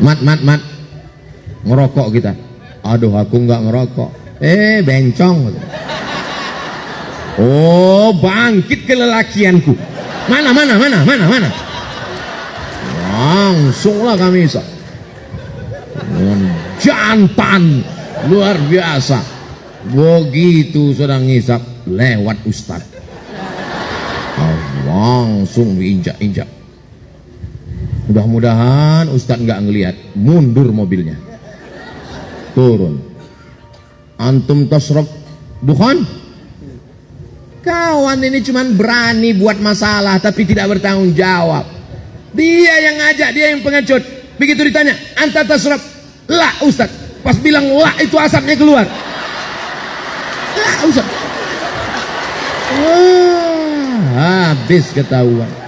mat mat mat. Ngerokok kita. Aduh aku nggak ngerokok. Eh bencong. Oh bangkit kelelakianku. Mana mana mana mana mana? Langsunglah kami bisa jantan luar biasa. Begitu sedang ngisap lewat ustad langsung diinjak-injak mudah-mudahan ustad nggak ngelihat. Mundur mobilnya. Turun. Antum tasrab bukan? Kawan ini cuman berani buat masalah tapi tidak bertanggung jawab. Dia yang ngajak dia yang pengecut. Begitu ditanya anta tasrab lah ustad pas bilang lah itu asapnya keluar. Lah ustad Wah, habis ketahuan